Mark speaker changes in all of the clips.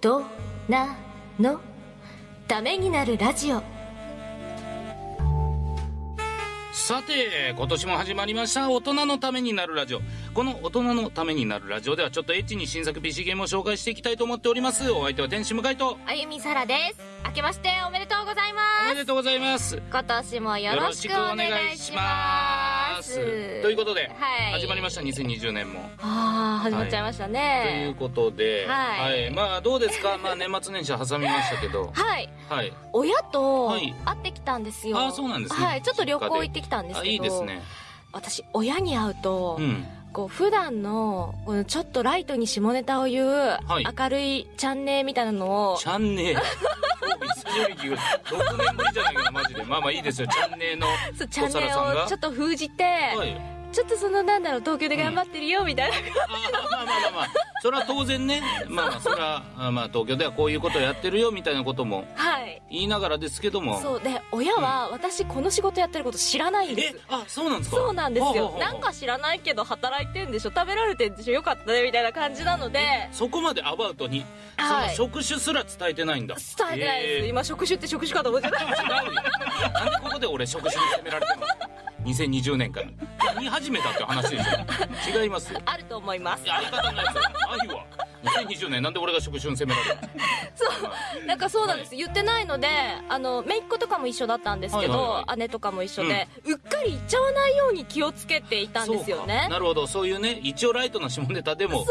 Speaker 1: となの？ためになるラジオ。
Speaker 2: さて今年も始まりました。大人のためになるラジオ。この大人のためになるラジオではちょっとエッチに新作 PC ゲームを紹介していきたいと思っております。お相手は天使向井と。
Speaker 1: あゆみさらです。明けましておめでとうござい
Speaker 2: お
Speaker 1: ます。
Speaker 2: めでとうございます。
Speaker 1: 今年もよろしくお願いします
Speaker 2: ということで、
Speaker 1: はい
Speaker 2: 始まりました。2020年も。
Speaker 1: ああ始まっちゃいました
Speaker 2: という
Speaker 1: ね
Speaker 2: ことで、
Speaker 1: はい。
Speaker 2: まあどうですか？まあ年末年始挟みましたけど。
Speaker 1: はい。
Speaker 2: はい。
Speaker 1: 親と
Speaker 2: はい。
Speaker 1: 会ってきたんですよ。
Speaker 2: あそうなんですね。
Speaker 1: はい。ちょっと旅行行ってきたんです
Speaker 2: あ
Speaker 1: けど。
Speaker 2: いいですね。
Speaker 1: 私親に会うと、
Speaker 2: うん。
Speaker 1: こう普段のこのちょっとライトに下ネタを言う
Speaker 2: い。
Speaker 1: 明るいチャンネルみたいなのを、
Speaker 2: チャンネル 久しぶりに聞く6年ぶりじゃないかなマジで。まあまあいいですよ。チャンネルの
Speaker 1: そうチャンネ
Speaker 2: お皿さんが。
Speaker 1: ルをちょっと封じて、
Speaker 2: はい
Speaker 1: ちょっとそのなんだろう東京で頑張ってるよみたいな、
Speaker 2: あまあまあまあまあ。それは当然ね。まあまあそれはあまあ東京ではこういうことやってるよみたいなことも
Speaker 1: はい。
Speaker 2: 言いながらですけども。
Speaker 1: そう。で親は私この仕事やってること知らないんです。
Speaker 2: えあそうなんですか？
Speaker 1: そうなんですよ。なんか知らないけど働いてんでしょ？食べられてんでしょ？よかったねみたいな感じなので。
Speaker 2: そこまでアバウトに、
Speaker 1: はい。
Speaker 2: その職種すら伝えてないんだ。
Speaker 1: 伝えてないです、
Speaker 2: えー。
Speaker 1: 今職種って職種かと思ってた。
Speaker 2: 違うよ。なんでここで俺職種に責められてるの？2020年から見始めたって話でしょ？違いますよ。
Speaker 1: あると思います。
Speaker 2: いや相方のやつないわ。2020年なんで俺が職種に責められるの？
Speaker 1: そう。なんかそうなんです、言ってないのであの姪っ子とかも一緒だったんですけど、
Speaker 2: はいはいはい。
Speaker 1: 姉とかも一緒で、うっかり言っちゃわないように気をつけていたんですよね。
Speaker 2: か。なるほど。そういうね一応ライトな下ネタでも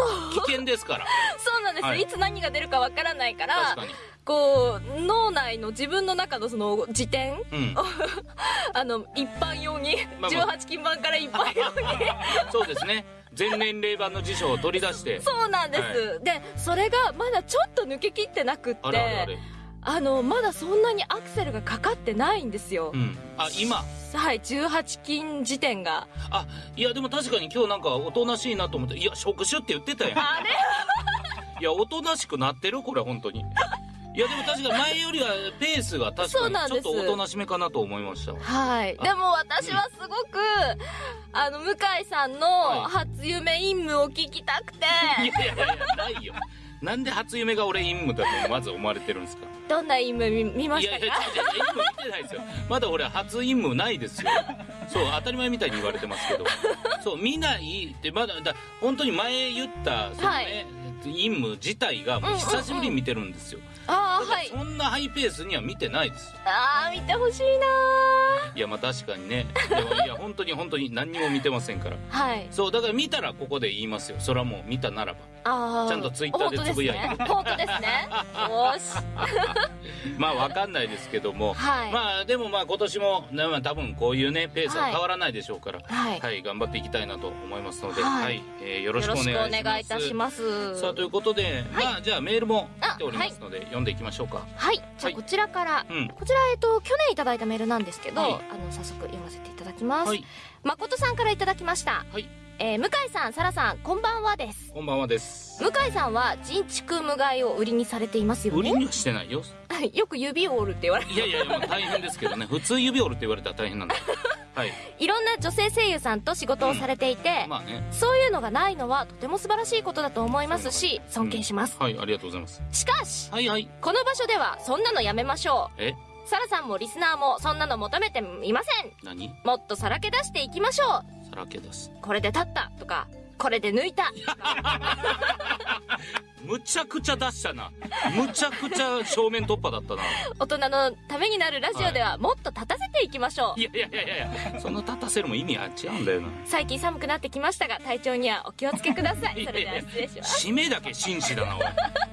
Speaker 2: 危険ですから。
Speaker 1: そうなんです、
Speaker 2: はい。
Speaker 1: い、つ何が出るかわからないから
Speaker 2: 確かに
Speaker 1: こう脳内の自分の中のその辞典
Speaker 2: うん。
Speaker 1: あの一般用に、
Speaker 2: まあまあ。
Speaker 1: 18金版から一般用に。
Speaker 2: そうですね。全年齢版の辞書を取り出して。
Speaker 1: そうなんです、でそれがまだちょっと抜けきってなくって
Speaker 2: あ
Speaker 1: のまだそんなにアクセルがかかってないんですよ、
Speaker 2: うん。あ今？
Speaker 1: はい18金時点が。
Speaker 2: あいやでも確かに今日なんかおとなしいなと思っていや職種って言ってたやん。
Speaker 1: あれ？
Speaker 2: いやおとなしくなってる？これ本当にいやでも確かに前よりはペースが確かに ちょっとおとなしめかなと思いました
Speaker 1: はい。
Speaker 2: あ。
Speaker 1: でも私はすごく、あの向井さんの
Speaker 2: はい。
Speaker 1: 初夢任務を聞きたくて、
Speaker 2: いやいやいやないよ。なんで初夢が俺陰夢だとまず思われてるんですか？
Speaker 1: どんな任務見見ま
Speaker 2: い
Speaker 1: したか？
Speaker 2: やいや違う違う陰夢見てないですよ。まだ俺初陰夢ないですよ。そう当たり前みたいに言われてますけど。そう見ないってまだだ本当に前言ったその
Speaker 1: は
Speaker 2: ね、陰夢自体がもう久しぶりに見てるんですよ、
Speaker 1: ああはい。
Speaker 2: そんなハイペースには見てないです
Speaker 1: ああ見てほしいない
Speaker 2: やまあ確かにね。でもいや本当に本当に何にも見てませんから。
Speaker 1: はい。
Speaker 2: そうだから見たらここで言いますよ。それはもう見たならば。
Speaker 1: ああ
Speaker 2: ちゃんとツイッターでつぶやいて。
Speaker 1: 本当ですね。本当ですね。よし。
Speaker 2: まあわかんないですけども、
Speaker 1: はい。
Speaker 2: まあでもまあ今年も、ねまあ、多分こういうねペースは変わらないでしょうから
Speaker 1: はい。
Speaker 2: はい、頑張っていきたいなと思いますので、
Speaker 1: は
Speaker 2: はい。いえーよろしくお
Speaker 1: よろし
Speaker 2: 願いします。
Speaker 1: くお願いいたします
Speaker 2: さあということで、
Speaker 1: はい。
Speaker 2: まあじゃあメールも来ておりますので、読んでいきましょうか。
Speaker 1: はい。じゃ
Speaker 2: はい。
Speaker 1: あこちらから、
Speaker 2: うん。
Speaker 1: こちらえっと去年いただいたメールなんですけど、
Speaker 2: はい。
Speaker 1: あの早速読ませていただきます、
Speaker 2: はい。
Speaker 1: 誠さんからいただきました、
Speaker 2: はい。
Speaker 1: えー向井さん沙羅さんこんばんはです。
Speaker 2: こんばんはです。
Speaker 1: 向井さんは人畜無害を売りにされていますよね？
Speaker 2: 売りにはしてないよ。
Speaker 1: よく指を折るって言われる。
Speaker 2: いやいや大変ですけどね。普通指折るって言われたら大変なんだはい。
Speaker 1: いろんな女性声優さんと仕事をされていて、
Speaker 2: まあね。
Speaker 1: そういうのがないのはとても素晴らしいことだと思いますし尊敬します、
Speaker 2: はいありがとうございます。
Speaker 1: しかし
Speaker 2: はいはい。
Speaker 1: この場所ではそんなのやめましょ
Speaker 2: え？
Speaker 1: うサラさんもリスナーもそんなの求めていません。
Speaker 2: 何？
Speaker 1: もっとさらけ出していきましょ
Speaker 2: さらけ出す。
Speaker 1: うこれで立ったとかこれで抜いた。
Speaker 2: むちゃくちゃ出したな。むちゃくちゃ正面突破だったな。
Speaker 1: 大人のためになるラジオではもっと立たせていきましょう、
Speaker 2: いやいやいやいや。いやその立たせるも意味は違うんだよな。
Speaker 1: 最近寒くなってきましたが体調にはお気をつけください。それでは失礼します。
Speaker 2: 締めだけ紳士だなおい。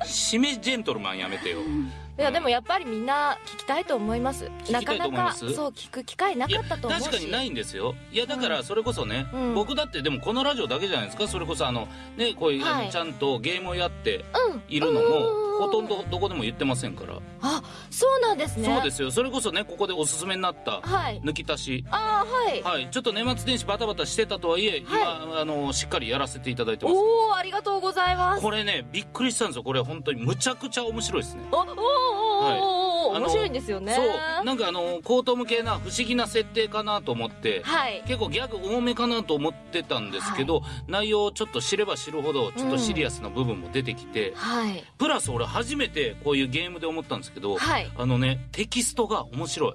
Speaker 2: 締めジェントルマンやめてよ
Speaker 1: いやでもやっぱりみんな聞きたいと思います。なかなかそう聞く機会ないか
Speaker 2: や
Speaker 1: ったと思うし。
Speaker 2: 確かにないんですよ。いやだからそれこそね、
Speaker 1: うん。
Speaker 2: 僕だってでもこのラジオだけじゃないですか？それこそあのねこういう、
Speaker 1: はい。
Speaker 2: ちゃんとゲームをやって
Speaker 1: うん。
Speaker 2: いるのも
Speaker 1: うん
Speaker 2: ほとんどどこでも言ってませんから、
Speaker 1: あそうなんですね。
Speaker 2: そうですよ。それこそねここでおすすめになった
Speaker 1: はい。
Speaker 2: 抜き足し。
Speaker 1: ああはい、
Speaker 2: はい。ちょっと年末年始バタバタしてたとはいえ、今あのしっかりやらせていただいてます。
Speaker 1: おおありがとうございます。
Speaker 2: これねびっくりしたんですよ。これ本当にむちゃくちゃ面白いですね。
Speaker 1: おお白いんですよね。
Speaker 2: そう。なんかあの高等無形な不思議な設定かなと思って
Speaker 1: はい。
Speaker 2: 結構ギャグ多めかなと思ってたんですけど、内容をちょっと知れば知るほどちょっとシリアスな部分も出てきて、
Speaker 1: はい。
Speaker 2: プラス俺初めてこういうゲームで思ったんですけど、
Speaker 1: はい。
Speaker 2: あのねテキストが面白い。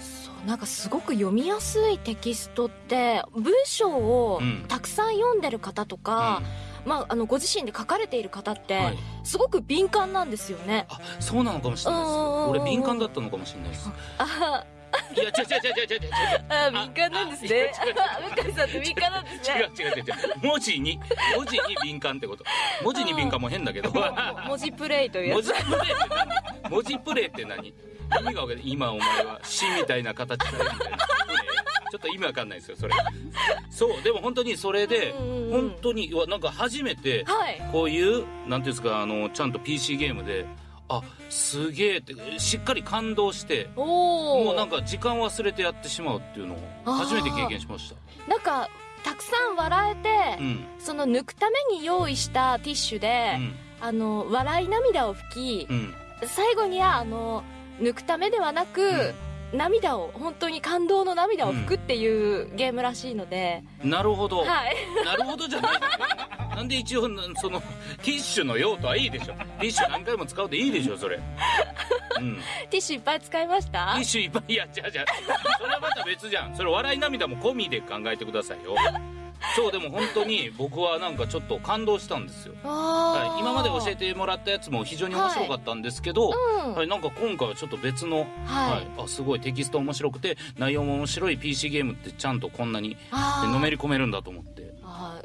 Speaker 1: そうなんかすごく読みやすいテキストって文章を
Speaker 2: うん。
Speaker 1: たくさん読んでる方とか、まあ、あのご自身で書かれている方って、
Speaker 2: はい。
Speaker 1: すごく敏感なんですよね。
Speaker 2: あそうなのかもしれないです。俺敏感だったのかもしれないです。
Speaker 1: あ
Speaker 2: いや違う違う違う違う違う
Speaker 1: あ敏感なんですね。向井さんって敏感なんですね。
Speaker 2: 違う違う違う違う。文字に文字に敏感ってこと。文字に敏感も変だけど。
Speaker 1: も文字プレイというやつ。
Speaker 2: 文字。プレイって何？文字プレイって何？意味がわかんない。今お前は死みたいな形だよみたいな。プレイちょっと意味わかんないですよそれ。そうでも本当にそれで
Speaker 1: うんうんうん。
Speaker 2: 本当になんか初めて
Speaker 1: はい。
Speaker 2: こういうなんていうんですかあのちゃんと PC ゲームであすげえってしっかり感動して。もうなんか時間忘れてやってしまうっていうのを初めて経験しました。
Speaker 1: なんかたくさん笑えて、
Speaker 2: うん。
Speaker 1: その抜くために用意したティッシュで、
Speaker 2: うん。
Speaker 1: あの笑い涙を拭き、
Speaker 2: うん。
Speaker 1: 最後にはあの抜くためではなく、涙を本当に感動の涙を拭くっていうゲームらしいので、
Speaker 2: なるほど、
Speaker 1: はい。
Speaker 2: なるほどじゃないな。んで一応そのティッシュの用途はいいでしょ。ティッシュ何回も使うでいいでしょそれ。うん。
Speaker 1: ティッシュいっぱい使いました？
Speaker 2: ティッシュいっぱい。いやじゃあじゃあそれはまた別じゃん。それ笑い涙も込みで考えてくださいよそうでも本当に僕はなんかちょっと感動したんですよ、
Speaker 1: は
Speaker 2: はい、今まで教えてもらったやつも非常に面白かったんですけど、
Speaker 1: うん。
Speaker 2: はい、なんか今回はちょっと別の、
Speaker 1: はい。
Speaker 2: あすごいテキスト面白くて内容も面白い PC ゲームってちゃんとこんなにのめり込めるんだと思って。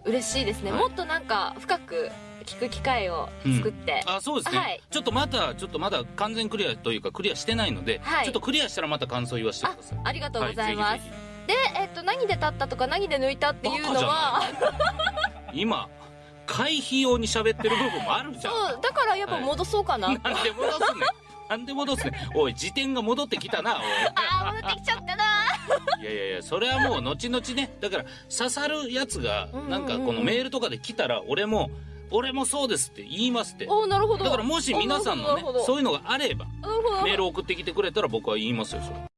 Speaker 1: 嬉しいですね、
Speaker 2: はい。
Speaker 1: もっとなんか深く聞く機会を作って、
Speaker 2: あそうですね、
Speaker 1: はい。
Speaker 2: ちょっとまたちょっとまだ完全クリアというかクリアしてないので、
Speaker 1: はい。
Speaker 2: ちょっとクリアしたらまた感想言わせてください。
Speaker 1: ありがとうございます、で、えっと、何で立ったとか何で抜いたっていうのは
Speaker 2: ひ今回避用に喋ってる部分もあるじゃん。
Speaker 1: そうだからやっぱ戻そうかな、
Speaker 2: なんで戻すねん。なんで戻すねん。おい辞典が戻ってきたなおい。
Speaker 1: あー戻ってきちゃったな。い
Speaker 2: やいやいやそれはもう後々ね。だから刺さるやつがなんかこのメールとかで来たら俺も俺もそうですって言いますって。
Speaker 1: おーなるほど。
Speaker 2: だからもし皆さんのねそういうのがあればメール送ってきてくれたら僕は言いますよそれ